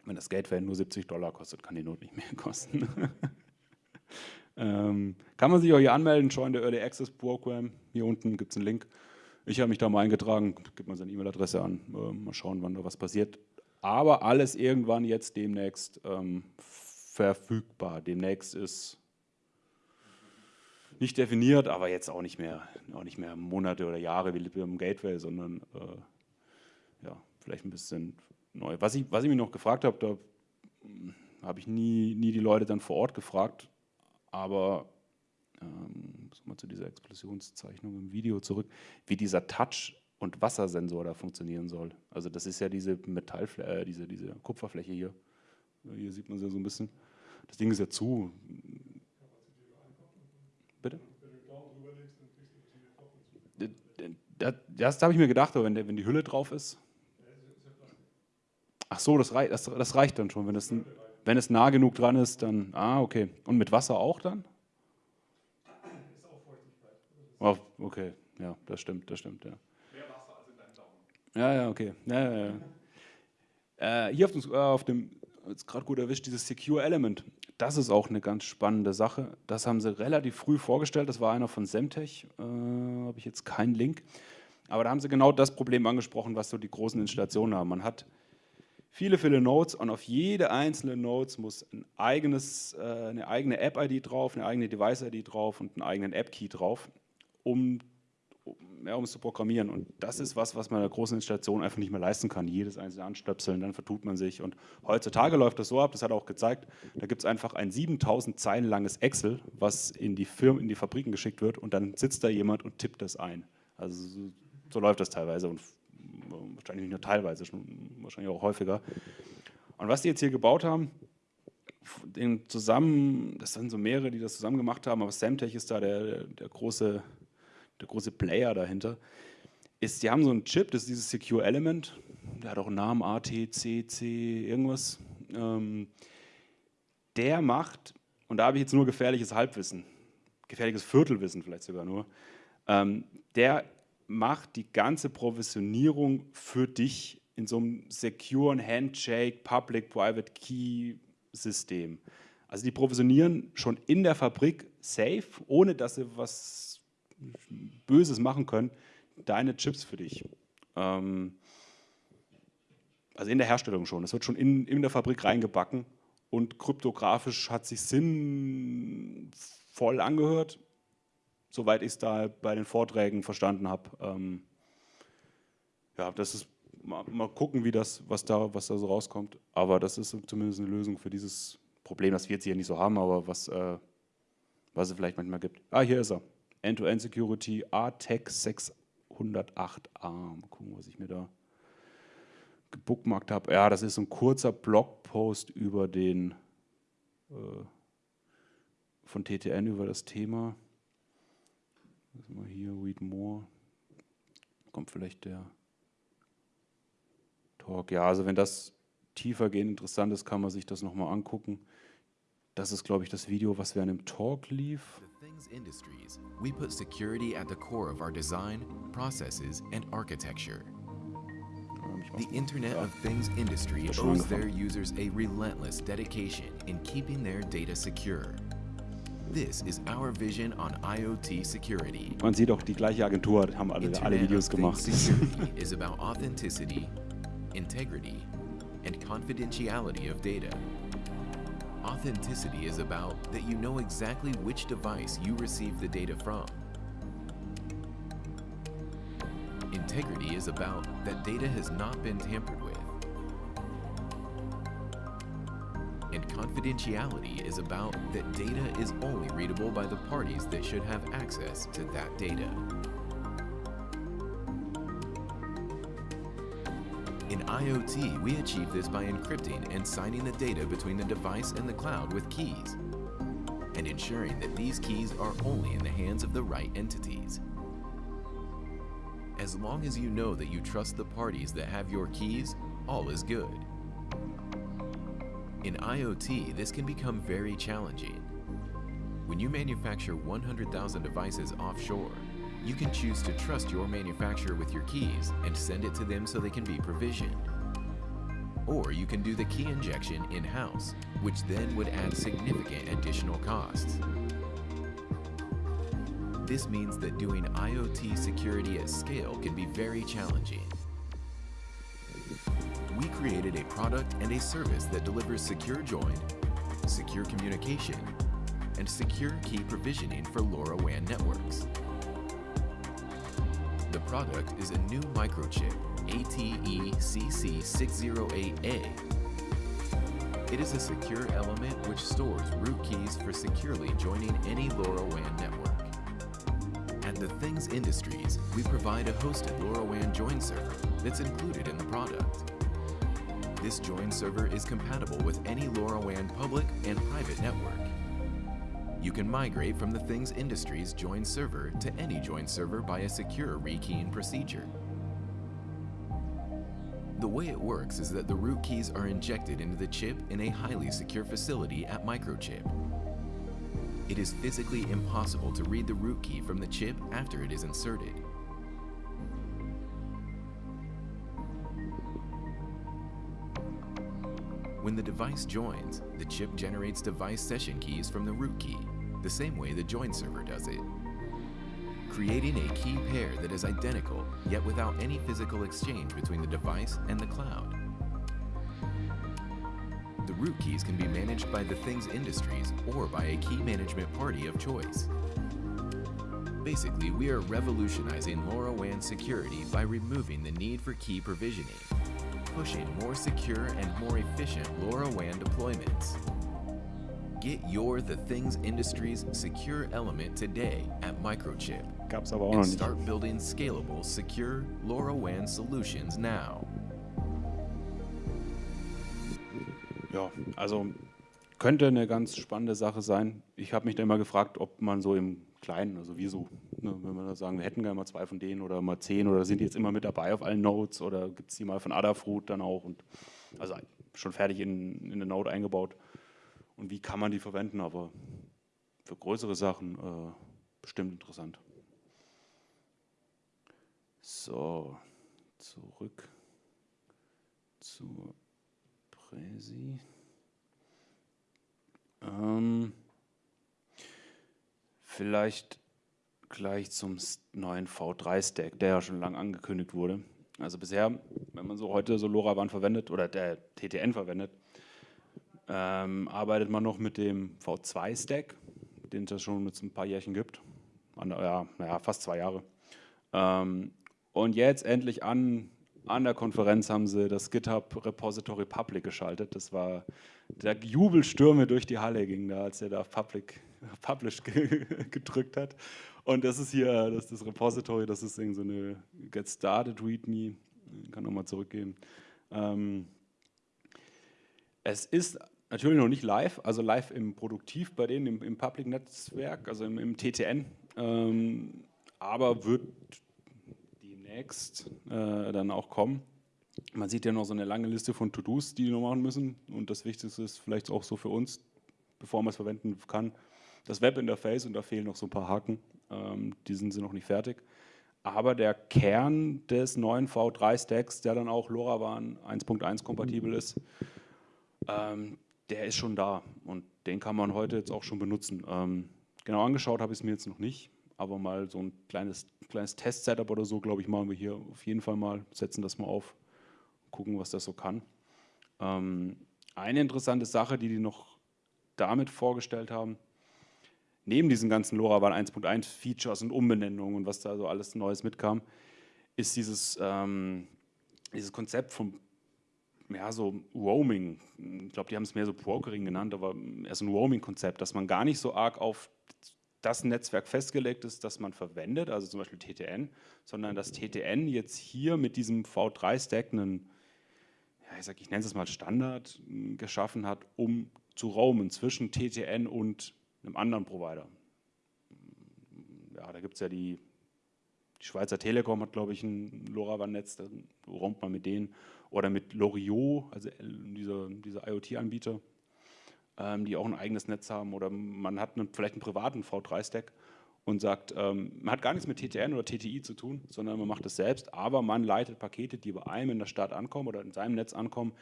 Wenn das Gateway nur 70 Dollar kostet, kann die Note nicht mehr (laughs) kosten. Ähm, kann man sich auch hier anmelden, Join the Early Access Program. Hier unten gibt es einen Link. Ich habe mich da mal eingetragen, gibt man seine E-Mail-Adresse an. Äh, mal schauen, wann da was passiert. Aber alles irgendwann jetzt demnächst ähm, verfügbar. Demnächst ist nicht definiert, aber jetzt auch nicht mehr, auch nicht mehr Monate oder Jahre wie beim Gateway, sondern äh, ja, vielleicht ein bisschen neu. Was ich, was ich mich noch gefragt habe, da hm, habe ich nie, nie die Leute dann vor Ort gefragt, aber ähm, mal zu dieser Explosionszeichnung im Video zurück, wie dieser Touch- und Wassersensor da funktionieren soll. Also das ist ja diese Metallfläche, äh, diese, diese Kupferfläche hier. Hier sieht man sie ja so ein bisschen. Das Ding ist ja zu. Bitte? Das, das habe ich mir gedacht, aber wenn, der, wenn die Hülle drauf ist. Ach so, das, reicht, das, das reicht dann schon, wenn das ein wenn es nah genug dran ist, dann, ah, okay. Und mit Wasser auch dann? Ist auch Feuchtigkeit. Oh, okay, ja, das stimmt, das stimmt, ja. Mehr Wasser als in deinem Daumen. Ja, ja, okay. Ja, ja, ja. Äh, hier auf dem, äh, auf dem jetzt gerade gut erwischt, dieses Secure Element. Das ist auch eine ganz spannende Sache. Das haben sie relativ früh vorgestellt. Das war einer von Semtech. Äh, Habe ich jetzt keinen Link. Aber da haben sie genau das Problem angesprochen, was so die großen Installationen haben. Man hat viele, viele Nodes und auf jede einzelne Nodes muss ein eigenes, äh, eine eigene App-ID drauf, eine eigene Device-ID drauf und einen eigenen App-Key drauf, um, um, ja, es zu programmieren. Und das ist was, was man in der großen Installation einfach nicht mehr leisten kann. Jedes einzelne anstöpseln, dann vertut man sich. Und heutzutage läuft das so ab, das hat er auch gezeigt, da gibt es einfach ein 7000 Zeilen langes Excel, was in die Firmen, in die Fabriken geschickt wird und dann sitzt da jemand und tippt das ein. Also so, so läuft das teilweise und wahrscheinlich nicht nur teilweise, schon wahrscheinlich auch häufiger. Und was die jetzt hier gebaut haben, den zusammen, das sind so mehrere, die das zusammen gemacht haben, aber Samtech ist da der, der, große, der große Player dahinter, ist, die haben so einen Chip, das ist dieses Secure Element, der hat auch einen Namen, ATCC, irgendwas. Ähm, der macht, und da habe ich jetzt nur gefährliches Halbwissen, gefährliches Viertelwissen vielleicht sogar nur, ähm, der macht die ganze Provisionierung für dich in so einem securen Handshake, Public-Private Key-System. Also die provisionieren schon in der Fabrik safe, ohne dass sie was Böses machen können, deine Chips für dich. Ähm, also in der Herstellung schon. Es wird schon in, in der Fabrik reingebacken und kryptografisch hat sich sinnvoll angehört, soweit ich es da bei den Vorträgen verstanden habe. Ähm, ja, das ist mal, mal, gucken, wie das, was da, was da so rauskommt. Aber das ist zumindest eine Lösung für dieses Problem, das wir jetzt hier nicht so haben, aber was, äh, was es vielleicht manchmal gibt. Ah, hier ist er. End-to-End -End Security ATEC 608A. Mal gucken, was ich mir da gebookmarkt habe. Ja, das ist ein kurzer Blogpost über den äh, von TTN über das Thema. Mal hier, read more. Kommt vielleicht der Talk. Ja, also wenn das tiefergehend interessant ist, kann man sich das nochmal angucken. Das ist, glaube ich, das Video, was während dem Talk lief. Things Industries. We put security at the core of our design, processes and architecture. The Internet of Things industry owes their users a relentless dedication in keeping their data secure. This is our vision on IoT security. Man sieht auch die gleiche Agentur, haben alle, alle Videos gemacht. Security (laughs) is about authenticity, integrity, and confidentiality of data. Authenticity is about that you know exactly which device you receive the data from. Integrity is about that data has not been tampered with. Confidentiality is about that data is only readable by the parties that should have access to that data. In IoT, we achieve this by encrypting and signing the data between the device and the cloud with keys, and ensuring that these keys are only in the hands of the right entities. As long as you know that you trust the parties that have your keys, all is good. In IoT, this can become very challenging. When you manufacture 100,000 devices offshore, you can choose to trust your manufacturer with your keys and send it to them so they can be provisioned. Or you can do the key injection in-house, which then would add significant additional costs. This means that doing IoT security at scale can be very challenging. We created a product and a service that delivers secure join, secure communication, and secure key provisioning for LoRaWAN networks. The product is a new microchip, ATE-CC608A. It is a secure element which stores root keys for securely joining any LoRaWAN network. At the Things Industries, we provide a hosted LoRaWAN join server that's included in the product. This join server is compatible with any LoRaWAN public and private network. You can migrate from the Things Industries join server to any join server by a secure rekeying procedure. The way it works is that the root keys are injected into the chip in a highly secure facility at Microchip. It is physically impossible to read the root key from the chip after it is inserted. When the device joins, the chip generates device session keys from the root key, the same way the join server does it. Creating a key pair that is identical, yet without any physical exchange between the device and the cloud. The root keys can be managed by the Things Industries or by a key management party of choice. Basically, we are revolutionizing LoRaWAN security by removing the need for key provisioning pushing more secure and more efficient LoRaWAN deployments. Get your The Things Industries secure element today at Microchip. Gab's aber auch and start building scalable, secure LoRaWAN solutions now. Ja, also könnte eine ganz spannende Sache sein. Ich habe mich da immer gefragt, ob man so im Kleinen, also wir so, ne, wenn wir da sagen, wir hätten gerne mal zwei von denen oder mal zehn oder sind die jetzt immer mit dabei auf allen Nodes oder gibt es die mal von Adafruit dann auch und also schon fertig in, in eine Node eingebaut. Und wie kann man die verwenden, aber für größere Sachen äh, bestimmt interessant. So, zurück zur Präsi. Ähm, vielleicht gleich zum neuen V3-Stack, der ja schon lange angekündigt wurde. Also bisher, wenn man so heute so LoRaWAN verwendet oder der TTN verwendet, ähm, arbeitet man noch mit dem V2-Stack, den es ja schon mit ein paar Jährchen gibt. An, ja, naja, fast zwei Jahre. Ähm, und jetzt endlich an, an der Konferenz haben sie das GitHub Repository Public geschaltet. Das war der Jubelstürme durch die Halle ging da, als er da Public, (laughs) Publish (laughs) gedrückt hat. Und das ist hier, das ist das Repository, das ist so eine Get Started README. Ich kann nochmal zurückgehen. Ähm, es ist natürlich noch nicht live, also live im Produktiv bei denen im, im Public-Netzwerk, also im, im TTN, ähm, aber wird demnächst äh, dann auch kommen. Man sieht ja noch so eine lange Liste von To-Dos, die die noch machen müssen und das Wichtigste ist vielleicht auch so für uns, bevor man es verwenden kann, das Webinterface und da fehlen noch so ein paar Haken, ähm, die sind sie noch nicht fertig. Aber der Kern des neuen V3-Stacks, der dann auch LoRaWAN 1.1 kompatibel ist, ähm, der ist schon da und den kann man heute jetzt auch schon benutzen. Ähm, genau angeschaut habe ich es mir jetzt noch nicht, aber mal so ein kleines, kleines Test-Setup oder so, glaube ich, machen wir hier auf jeden Fall mal, setzen das mal auf, gucken, was das so kann. Ähm, eine interessante Sache, die die noch damit vorgestellt haben, neben diesen ganzen LoRaWAN 1.1 Features und Umbenennungen und was da so alles Neues mitkam, ist dieses, ähm, dieses Konzept vom ja, so Roaming, ich glaube, die haben es mehr so Brokering genannt, aber eher so ein Roaming-Konzept, dass man gar nicht so arg auf das Netzwerk festgelegt ist, das man verwendet, also zum Beispiel TTN, sondern dass TTN jetzt hier mit diesem V3-Stack einen, ja, ich, ich nenne es mal Standard geschaffen hat, um zu roamen zwischen TTN und einem anderen Provider. Ja, da gibt es ja die, die Schweizer Telekom hat, glaube ich, ein LoRaWAN-Netz, da roamt man mit denen oder mit Loriot, also dieser, dieser IoT-Anbieter, ähm, die auch ein eigenes Netz haben oder man hat einen, vielleicht einen privaten V3-Stack und sagt, ähm, man hat gar nichts mit TTN oder TTI zu tun, sondern man macht es selbst, aber man leitet Pakete, die bei einem in der Stadt ankommen oder in seinem Netz ankommen,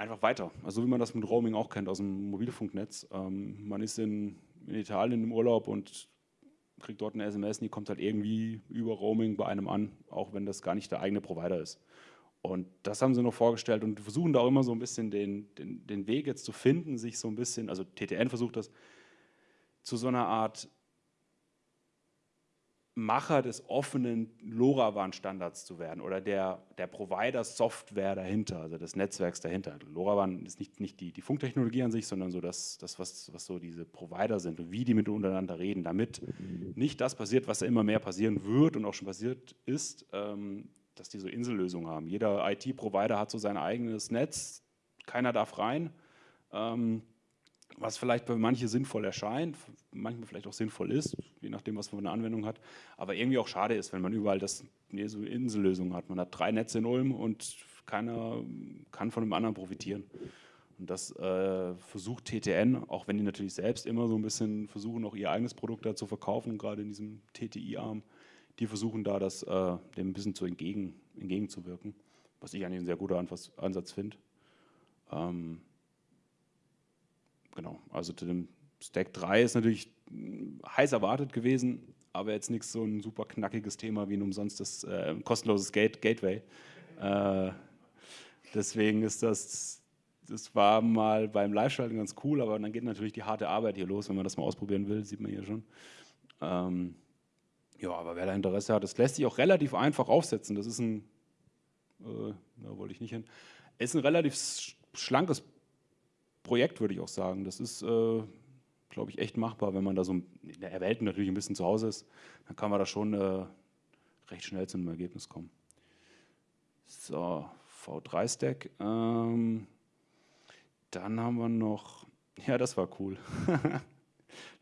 einfach weiter. Also wie man das mit Roaming auch kennt aus dem Mobilfunknetz. Ähm, man ist in, in Italien im Urlaub und kriegt dort eine SMS und die kommt halt irgendwie über Roaming bei einem an, auch wenn das gar nicht der eigene Provider ist. Und das haben sie noch vorgestellt und versuchen da auch immer so ein bisschen den, den, den Weg jetzt zu finden, sich so ein bisschen, also TTN versucht das, zu so einer Art Macher des offenen LoRaWAN-Standards zu werden oder der, der Provider-Software dahinter, also des Netzwerks dahinter. LoRaWAN ist nicht, nicht die, die Funktechnologie an sich, sondern so das, das was, was so diese Provider sind und wie die miteinander reden, damit nicht das passiert, was ja immer mehr passieren wird und auch schon passiert ist, ähm, dass die so Insellösungen haben. Jeder IT-Provider hat so sein eigenes Netz, keiner darf rein, ähm, was vielleicht für manche sinnvoll erscheint, manchmal vielleicht auch sinnvoll ist, je nachdem, was man für eine Anwendung hat, aber irgendwie auch schade ist, wenn man überall das, nee, so Insellösungen hat. Man hat drei Netze in Ulm und keiner kann von dem anderen profitieren. Und das äh, versucht TTN, auch wenn die natürlich selbst immer so ein bisschen versuchen, auch ihr eigenes Produkt da zu verkaufen, gerade in diesem TTI-Arm, die versuchen da das äh, dem ein bisschen zu entgegen, entgegenzuwirken, was ich eigentlich ein sehr guter Ansatz finde. Ähm, genau, also zu dem Stack 3 ist natürlich heiß erwartet gewesen, aber jetzt nichts so ein super knackiges Thema wie ein umsonstes äh, kostenloses Gate Gateway. Äh, deswegen ist das, das war mal beim Live-Schalten ganz cool, aber dann geht natürlich die harte Arbeit hier los, wenn man das mal ausprobieren will, sieht man hier schon. Ähm, ja, aber wer da Interesse hat, das lässt sich auch relativ einfach aufsetzen. Das ist ein, äh, da wollte ich nicht hin, ist ein relativ schlankes Projekt, würde ich auch sagen. Das ist, äh, glaube ich, echt machbar, wenn man da so in der Welt natürlich ein bisschen zu Hause ist, dann kann man da schon äh, recht schnell zu einem Ergebnis kommen. So, V3-Stack. Ähm, dann haben wir noch, (laughs) ja, das war cool. (laughs)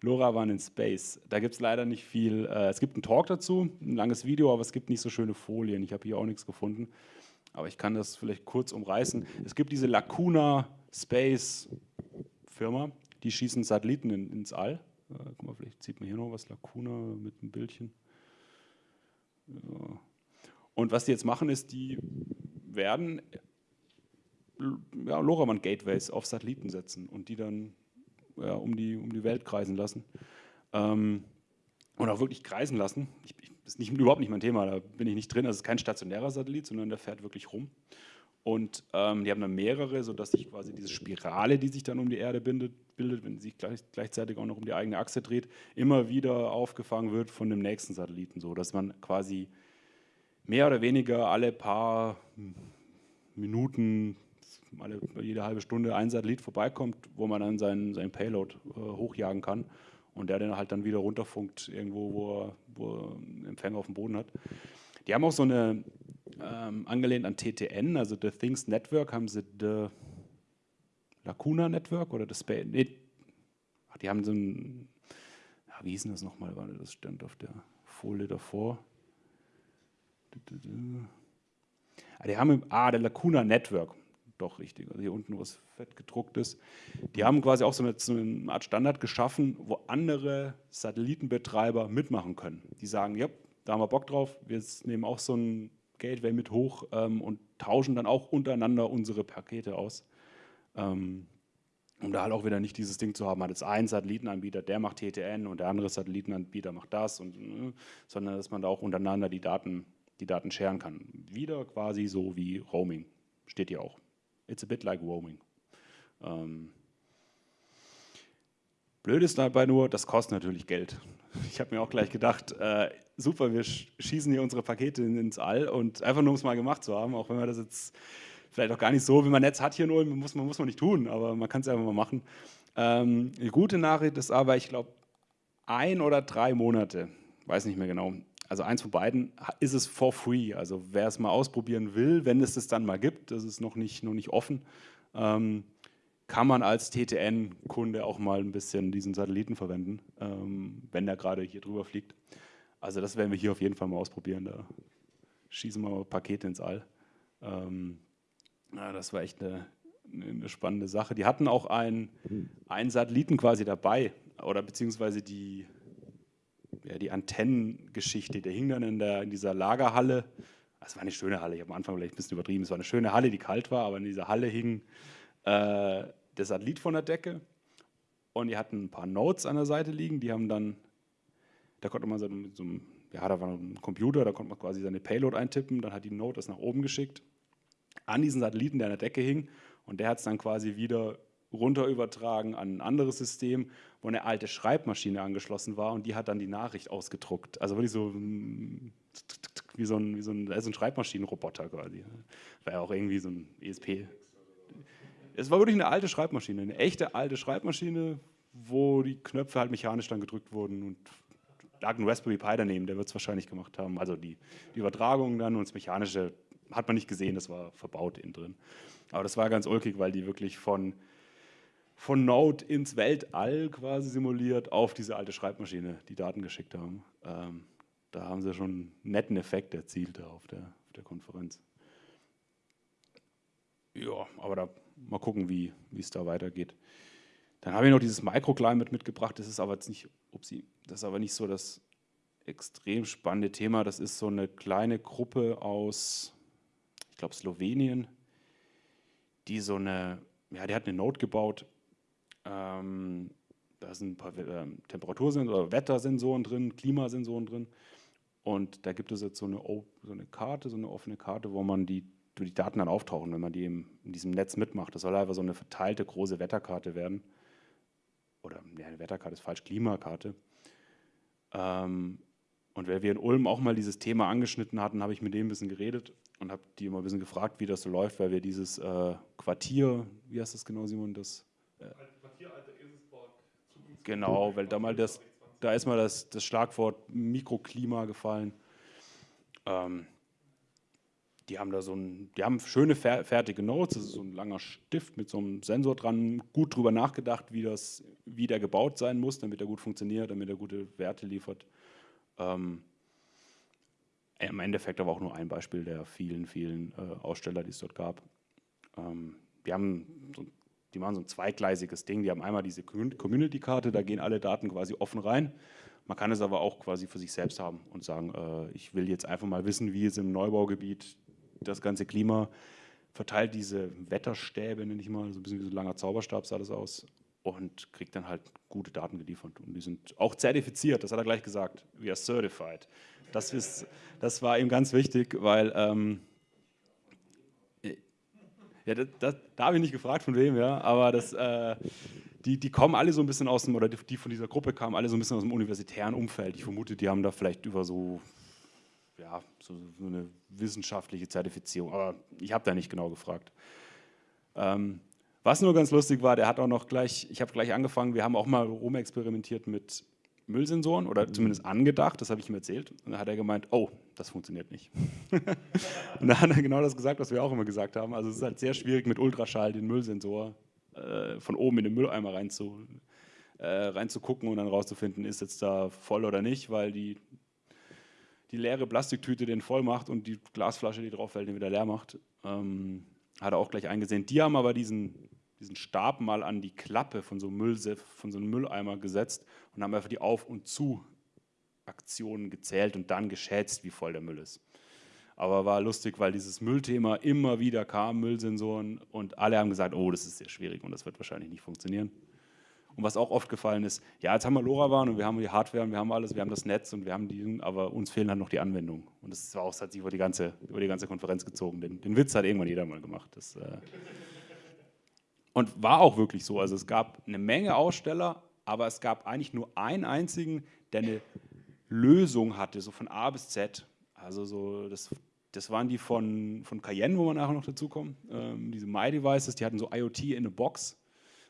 LoRaWAN in Space. Da gibt es leider nicht viel. Äh, es gibt einen Talk dazu, ein langes Video, aber es gibt nicht so schöne Folien. Ich habe hier auch nichts gefunden. Aber ich kann das vielleicht kurz umreißen. Es gibt diese Lacuna Space Firma, die schießen Satelliten in, ins All. Äh, guck mal, vielleicht sieht man hier noch was, Lacuna mit einem Bildchen. Ja. Und was die jetzt machen, ist, die werden ja, LoRaWAN-Gateways auf Satelliten setzen und die dann ja, um, die, um die Welt kreisen lassen. Ähm, und auch wirklich kreisen lassen. Ich, ich, das ist nicht, überhaupt nicht mein Thema, da bin ich nicht drin. Das ist kein stationärer Satellit, sondern der fährt wirklich rum. Und ähm, die haben dann mehrere, sodass sich quasi diese Spirale, die sich dann um die Erde bindet, bildet, wenn sie sich gleich, gleichzeitig auch noch um die eigene Achse dreht, immer wieder aufgefangen wird von dem nächsten Satelliten. So dass man quasi mehr oder weniger alle paar Minuten, alle, jede halbe Stunde ein Satellit vorbeikommt, wo man dann seinen, seinen Payload äh, hochjagen kann und der den halt dann wieder runterfunkt irgendwo, wo er, wo er Empfänger auf dem Boden hat. Die haben auch so eine, ähm, angelehnt an TTN, also The Things Network, haben sie The Lacuna Network oder das Space, nee, die haben so ein, ja, wie hieß denn das nochmal, das stand auf der Folie davor. Ah, die haben, ah, der Lacuna Network, doch richtig, also hier unten was fett gedruckt ist. Die haben quasi auch so eine, so eine Art Standard geschaffen, wo andere Satellitenbetreiber mitmachen können. Die sagen, ja, da haben wir Bock drauf, wir nehmen auch so ein Gateway mit hoch ähm, und tauschen dann auch untereinander unsere Pakete aus. Ähm, um da halt auch wieder nicht dieses Ding zu haben, hat jetzt ein Satellitenanbieter, der macht TTN und der andere Satellitenanbieter macht das, und, äh, sondern dass man da auch untereinander die Daten, die Daten scheren kann. Wieder quasi so wie Roaming, steht hier auch. It's a bit like roaming. Ähm, blöd ist dabei nur, das kostet natürlich Geld. Ich habe mir auch gleich gedacht, äh, super, wir schießen hier unsere Pakete ins All und einfach nur, um es mal gemacht zu haben, auch wenn wir das jetzt vielleicht auch gar nicht so, wie man Netz hat hier nur, muss man, muss man nicht tun, aber man kann es einfach mal machen. Ähm, die gute Nachricht ist aber, ich glaube, ein oder drei Monate, weiß nicht mehr genau, also eins von beiden, ist es for free. Also wer es mal ausprobieren will, wenn es es dann mal gibt, das ist noch nicht, noch nicht offen, ähm, kann man als TTN-Kunde auch mal ein bisschen diesen Satelliten verwenden, ähm, wenn der gerade hier drüber fliegt. Also das werden wir hier auf jeden Fall mal ausprobieren. Da schießen wir mal Pakete ins All. Ähm, ja, das war echt eine, eine, spannende Sache. Die hatten auch einen, Satelliten quasi dabei, oder beziehungsweise die, ja, die Antennengeschichte, der hing dann in, der, in dieser Lagerhalle. Es war eine schöne Halle, ich habe am Anfang vielleicht ein bisschen übertrieben, es war eine schöne Halle, die kalt war, aber in dieser Halle hing äh, der Satellit von der Decke und die hatten ein paar Nodes an der Seite liegen, die haben dann, da konnte man so mit so einem, ja, da war ein Computer, da konnte man quasi seine Payload eintippen, dann hat die Node das nach oben geschickt an diesen Satelliten, der an der Decke hing und der hat es dann quasi wieder runter übertragen an ein anderes System, wo eine alte Schreibmaschine angeschlossen war und die hat dann die Nachricht ausgedruckt. Also wirklich so wie so ein, wie so ein, also ein Schreibmaschinenroboter quasi. War ja auch irgendwie so ein ESP. Es war wirklich eine alte Schreibmaschine, eine echte alte Schreibmaschine, wo die Knöpfe halt mechanisch dann gedrückt wurden und lag ein Raspberry Pi daneben, der wird es wahrscheinlich gemacht haben. Also die, die Übertragung dann und das Mechanische hat man nicht gesehen, das war verbaut innen drin. Aber das war ganz ulkig, weil die wirklich von von Node ins Weltall quasi simuliert auf diese alte Schreibmaschine die Daten geschickt haben. Ähm, da haben sie schon einen netten Effekt erzielt auf der, auf der Konferenz. Ja, aber da mal gucken, wie es da weitergeht. Dann habe ich noch dieses Microclimate mitgebracht. Das ist aber jetzt nicht, upsie, das ist aber nicht so das extrem spannende Thema. Das ist so eine kleine Gruppe aus, ich glaube, Slowenien, die so eine, ja, die hat eine Node gebaut, ähm, da sind ein paar äh, Temperatursensoren oder Wettersensoren drin, Klimasensoren drin. Und da gibt es jetzt so eine, so eine Karte, so eine offene Karte, wo man die, die Daten dann auftauchen, wenn man die in diesem Netz mitmacht. Das soll einfach so eine verteilte große Wetterkarte werden. Oder ja, eine Wetterkarte ist falsch, Klimakarte. Ähm, und weil wir in Ulm auch mal dieses Thema angeschnitten hatten, habe ich mit denen ein bisschen geredet und habe die immer ein bisschen gefragt, wie das so läuft, weil wir dieses äh, Quartier, wie heißt das genau, Simon, das äh, Genau, weil da mal das, da ist mal das, das Schlagwort Mikroklima gefallen. Ähm, die haben da so ein, die haben schöne fertige Notes, das ist so ein langer Stift mit so einem Sensor dran, gut drüber nachgedacht, wie, das, wie der gebaut sein muss, damit er gut funktioniert, damit er gute Werte liefert. Ähm, Im Endeffekt aber auch nur ein Beispiel der vielen, vielen äh, Aussteller, die es dort gab. Ähm, die haben so die machen so ein zweigleisiges Ding. Die haben einmal diese Community-Karte, da gehen alle Daten quasi offen rein. Man kann es aber auch quasi für sich selbst haben und sagen, äh, ich will jetzt einfach mal wissen, wie es im Neubaugebiet das ganze Klima verteilt diese Wetterstäbe, nenne ich mal, so ein bisschen wie so ein langer Zauberstab sah das aus. und kriegt dann halt gute Daten geliefert. Und die sind auch zertifiziert, das hat er gleich gesagt. We are certified. Das, ist, das war ihm ganz wichtig, weil ähm, ja, das, das, da habe ich nicht gefragt, von wem, ja, aber das, äh, die, die kommen alle so ein bisschen aus dem, oder die, die von dieser Gruppe kamen alle so ein bisschen aus dem universitären Umfeld. Ich vermute, die haben da vielleicht über so, ja, so, so eine wissenschaftliche Zertifizierung, aber ich habe da nicht genau gefragt. Ähm, was nur ganz lustig war, der hat auch noch gleich, ich habe gleich angefangen, wir haben auch mal rumexperimentiert mit Müllsensoren oder mhm. zumindest angedacht, das habe ich ihm erzählt. Und dann hat er gemeint, oh, das funktioniert nicht. (laughs) und dann hat er genau das gesagt, was wir auch immer gesagt haben. Also es ist halt sehr schwierig mit Ultraschall den Müllsensor äh, von oben in den Mülleimer rein zu, äh, reinzugucken und dann rauszufinden, ist jetzt da voll oder nicht, weil die, die leere Plastiktüte den voll macht und die Glasflasche, die drauf fällt, den wieder leer macht. Ähm, hat er auch gleich eingesehen. Die haben aber diesen diesen Stab mal an die Klappe von so, von so einem Mülleimer gesetzt und haben einfach die Auf- und Zu-Aktionen gezählt und dann geschätzt, wie voll der Müll ist. Aber war lustig, weil dieses Müllthema immer wieder kam, Müllsensoren, und alle haben gesagt, oh, das ist sehr schwierig und das wird wahrscheinlich nicht funktionieren. Und was auch oft gefallen ist, ja, jetzt haben wir LoRaWAN und wir haben die Hardware und wir haben alles, wir haben das Netz und wir haben die, aber uns fehlen dann noch die Anwendungen. Und das war auch, hat sich über die ganze, über die ganze Konferenz gezogen. Den, den Witz hat irgendwann jeder mal gemacht. Das, äh, und war auch wirklich so. Also es gab eine Menge Aussteller, aber es gab eigentlich nur einen einzigen, der eine Lösung hatte, so von A bis Z. Also so, das, das waren die von, von Cayenne, wo wir nachher noch dazu kommen. Ähm, diese My-Devices, die hatten so IoT in a Box.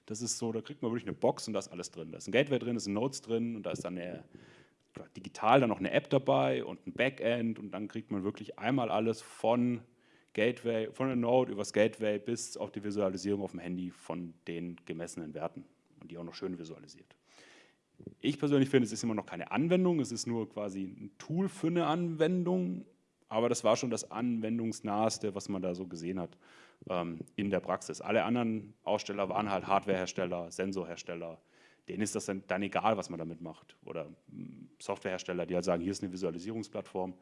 Das ist so, da kriegt man wirklich eine Box und da ist alles drin. Da ist ein Gateway drin, da sind Nodes drin und da ist dann eine, digital dann noch eine App dabei und ein Backend und dann kriegt man wirklich einmal alles von Gateway, von der Node übers Gateway bis auf die Visualisierung auf dem Handy von den gemessenen Werten und die auch noch schön visualisiert. Ich persönlich finde, es ist immer noch keine Anwendung, es ist nur quasi ein Tool für eine Anwendung, aber das war schon das Anwendungsnaheste, was man da so gesehen hat ähm, in der Praxis. Alle anderen Aussteller waren halt Hardwarehersteller, Sensorhersteller, denen ist das dann, dann egal, was man damit macht. Oder hm, Softwarehersteller, die halt sagen, hier ist eine Visualisierungsplattform,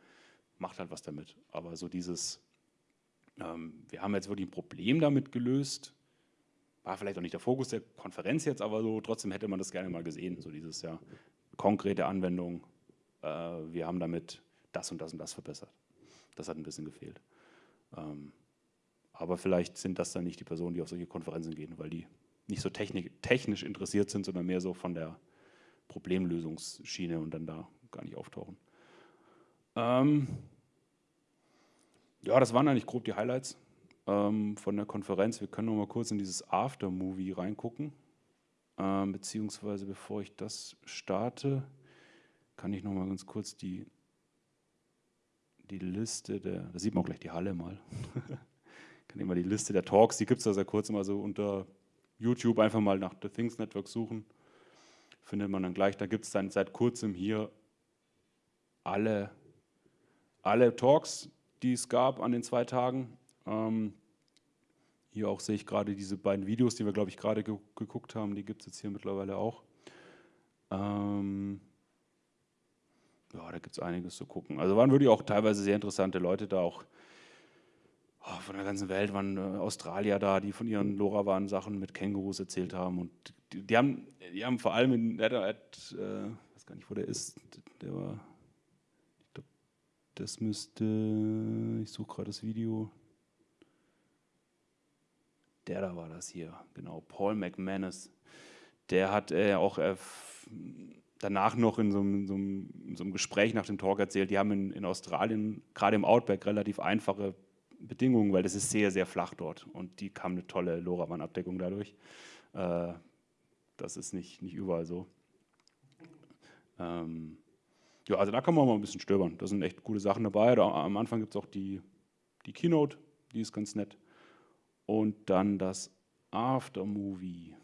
macht halt was damit. Aber so dieses ähm, wir haben jetzt wirklich ein Problem damit gelöst. War vielleicht auch nicht der Fokus der Konferenz jetzt, aber so trotzdem hätte man das gerne mal gesehen, so dieses ja konkrete Anwendung. Äh, wir haben damit das und das und das verbessert. Das hat ein bisschen gefehlt. Ähm, aber vielleicht sind das dann nicht die Personen, die auf solche Konferenzen gehen, weil die nicht so technisch interessiert sind, sondern mehr so von der Problemlösungsschiene und dann da gar nicht auftauchen. Ähm, ja, das waren eigentlich grob die Highlights ähm, von der Konferenz. Wir können noch mal kurz in dieses Aftermovie reingucken. Ähm, beziehungsweise bevor ich das starte, kann ich noch mal ganz kurz die, die Liste der, da sieht man auch gleich die Halle mal. (laughs) kann ich mal die Liste der Talks, die gibt es da sehr kurz immer so unter YouTube einfach mal nach The Things Network suchen. Findet man dann gleich, da gibt es dann seit kurzem hier alle, alle Talks, die es gab an den zwei Tagen. Ähm, hier auch sehe ich gerade diese beiden Videos, die wir, glaube ich, gerade ge geguckt haben. Die gibt es jetzt hier mittlerweile auch. Ähm, ja, da gibt es einiges zu gucken. Also waren wirklich auch teilweise sehr interessante Leute da, auch oh, von der ganzen Welt waren äh, Australier da, die von ihren LoRaWAN-Sachen mit Kängurus erzählt haben. Und die, die, haben, die haben vor allem in, der, der, äh, ich weiß gar nicht, wo der ist, der war das müsste, ich suche gerade das Video. Der da war das hier, genau, Paul McManus. Der hat äh, auch äh, danach noch in so, in, so einem, in so, einem, Gespräch nach dem Talk erzählt, die haben in, in Australien, gerade im Outback, relativ einfache Bedingungen, weil das ist sehr, sehr flach dort und die kam eine tolle LoRaWAN-Abdeckung dadurch. Äh, das ist nicht, nicht überall so. Ähm, ja, also da kann man mal ein bisschen stöbern. Da sind echt gute Sachen dabei. Da, am Anfang gibt es auch die, die Keynote, die ist ganz nett. Und dann das Aftermovie.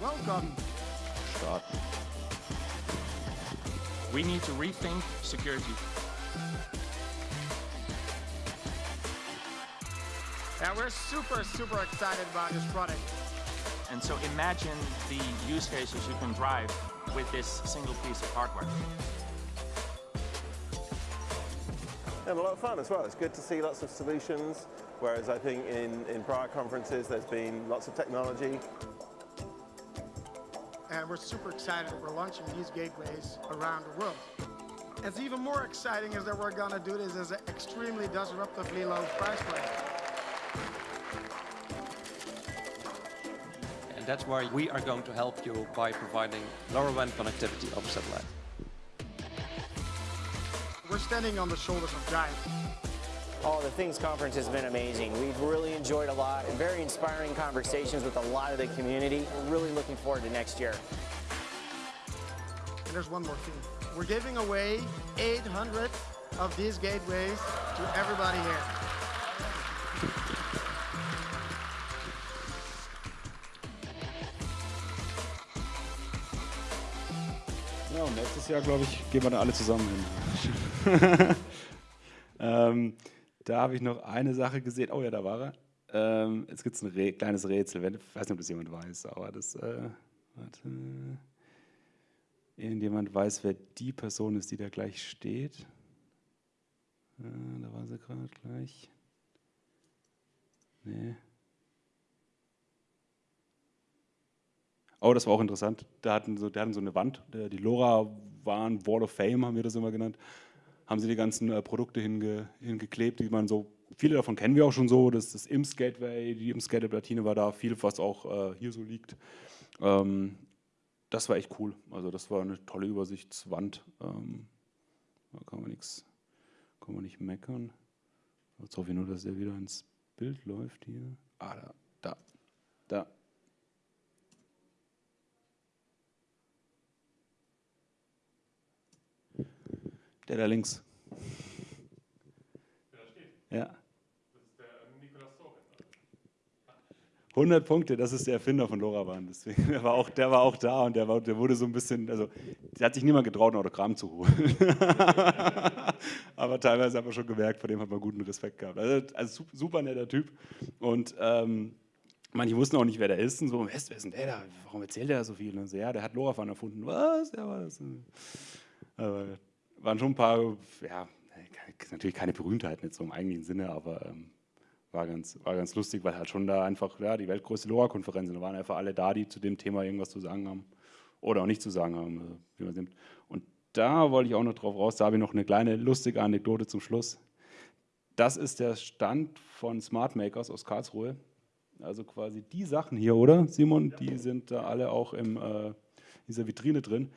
Welcome. Starten. We need to rethink security. Yeah, we're super, super excited about this product. And so imagine the use cases you can drive with this single piece of hardware. And a lot of fun as well. It's good to see lots of solutions, whereas I think in, in prior conferences there's been lots of technology and we're super excited that we're launching these gateways around the world. It's even more exciting is that we're gonna do this as an extremely disruptively low price point. And that's why we are going to help you by providing LoRaWAN connectivity over satellite. We're standing on the shoulders of giants. Oh, the Things Conference has been amazing. We've really enjoyed a lot and very inspiring conversations with a lot of the community. We're really looking forward to next year. And there's one more thing. We're giving away 800 of these gateways to everybody here. Ja, und nächstes Jahr, glaube ich, gehen wir da alle zusammen hin. (laughs) ähm, da habe ich noch eine Sache gesehen. Oh ja, da war er. Ähm, jetzt gibt es ein Rä kleines Rätsel. Ich weiß nicht, ob das jemand weiß, aber das. Äh, warte. Irgendjemand weiß, wer die Person ist, die da gleich steht. Äh, da war sie gerade gleich. Nee. Oh, das war auch interessant. Da hatten so, die hatten so eine Wand, die LoRa waren Wall of Fame, haben wir das immer genannt. Haben sie die ganzen äh, Produkte hinge, hingeklebt, die man so, viele davon kennen wir auch schon so. Das ist IMS Gateway, die IMS Gateway Platine war da, viel, was auch äh, hier so liegt. Ähm, das war echt cool. Also, das war eine tolle Übersichtswand. Ähm, da kann man nichts, kann man nicht meckern. Jetzt hoffe ich nur, dass der wieder ins Bild läuft hier. Ah, da, da, da. Der da links. Der da steht? Ja. Das ist der Nikolaus 100 Punkte, das ist der Erfinder von LoRaWAN. Deswegen, der war auch, der war auch da und der, war, der wurde so ein bisschen, also der hat sich niemand getraut, ein Autogramm zu holen. (laughs) Aber teilweise hat man schon gemerkt, vor dem hat man guten Respekt gehabt. Also, also super netter Typ und ähm, manche wussten auch nicht, wer der ist und so, wer ist, denn der da? Warum erzählt der so viel? Und so, ja, der hat LoRaWAN erfunden. Was? War das? Aber waren schon ein paar, ja, natürlich keine Berühmtheiten jetzt so im eigentlichen Sinne, aber ähm, war, ganz, war ganz lustig, weil halt schon da einfach ja, die weltgrößte LoRa-Konferenz da waren einfach alle da, die zu dem Thema irgendwas zu sagen haben oder auch nicht zu sagen haben, also, wie man nimmt. Und da wollte ich auch noch drauf raus, da habe ich noch eine kleine lustige Anekdote zum Schluss. Das ist der Stand von Smart Makers aus Karlsruhe. Also quasi die Sachen hier, oder Simon? Die sind da alle auch in äh, dieser Vitrine drin.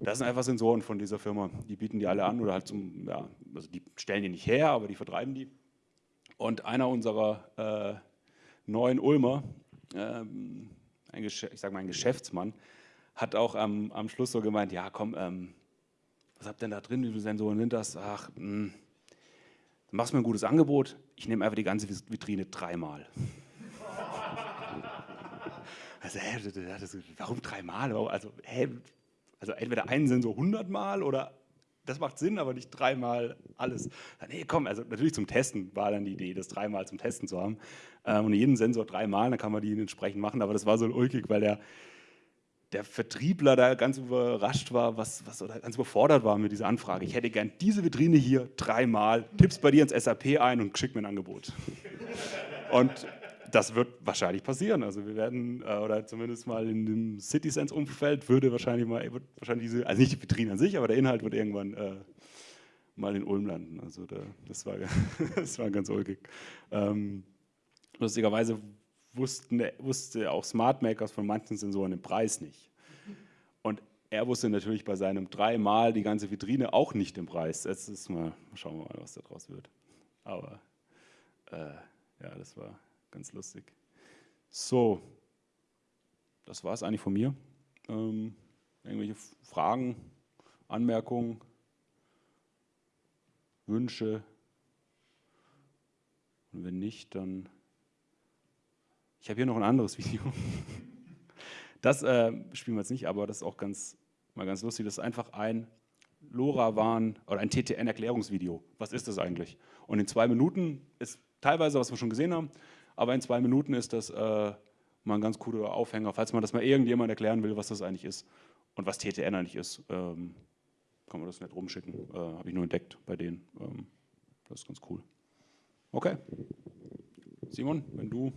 Das sind einfach Sensoren von dieser Firma. Die bieten die alle an oder halt zum, ja, also die stellen die nicht her, aber die vertreiben die. Und einer unserer äh, neuen Ulmer, ähm, ein ich sage mal ein Geschäftsmann, hat auch am, am Schluss so gemeint, ja komm, ähm, was habt ihr denn da drin, wie viele Sensoren sind das? Ach, mh, hm, machst mir ein gutes Angebot, ich nehme einfach die ganze Vitrine dreimal. (laughs) also, hä, warum dreimal? Also, hä, also entweder einen Sensor 100 Mal oder das macht Sinn, aber nicht dreimal alles. Nee, komm, also natürlich zum Testen war dann die Idee, das dreimal zum Testen zu haben. Ähm, und jeden Sensor dreimal, dann kann man die entsprechend machen. Aber das war so ulkig, weil der, der Vertriebler da ganz überrascht war, was, was oder ganz überfordert war mit dieser Anfrage. Ich hätte gern diese Vitrine hier dreimal, tippst bei dir ins SAP ein und schick mir ein Angebot. Und das wird wahrscheinlich passieren. Also wir werden, äh, oder zumindest mal in dem CitySense-Umfeld würde wahrscheinlich mal, wird wahrscheinlich diese, also nicht die Vitrine an sich, aber der Inhalt wird irgendwann äh, mal in Ulm landen. Also da, das, war, (laughs) das war ganz ulkig. Ähm, lustigerweise wussten, wusste auch Smart Makers von manchen Sensoren den Preis nicht. Und er wusste natürlich bei seinem dreimal die ganze Vitrine auch nicht den Preis. Jetzt ist mal, schauen wir mal, was da draus wird. Aber äh, ja, das war Ganz lustig. So, das war es eigentlich von mir. Ähm, irgendwelche Fragen, Anmerkungen, Wünsche? Und wenn nicht, dann... Ich habe hier noch ein anderes (laughs) Video. Das äh, spielen wir jetzt nicht, aber das ist auch ganz, mal ganz lustig. Das ist einfach ein LoRaWAN oder ein TTN-Erklärungsvideo. Was ist das eigentlich? Und in zwei Minuten ist teilweise, was wir schon gesehen haben, aber in zwei Minuten ist das äh, mal ein ganz cooler Aufhänger, falls man das mal irgendjemand erklären will, was das eigentlich ist und was TTN eigentlich ist. Ähm, kann man das nicht rumschicken, äh, habe ich nur entdeckt bei denen. Ähm, das ist ganz cool. Okay. Simon, wenn du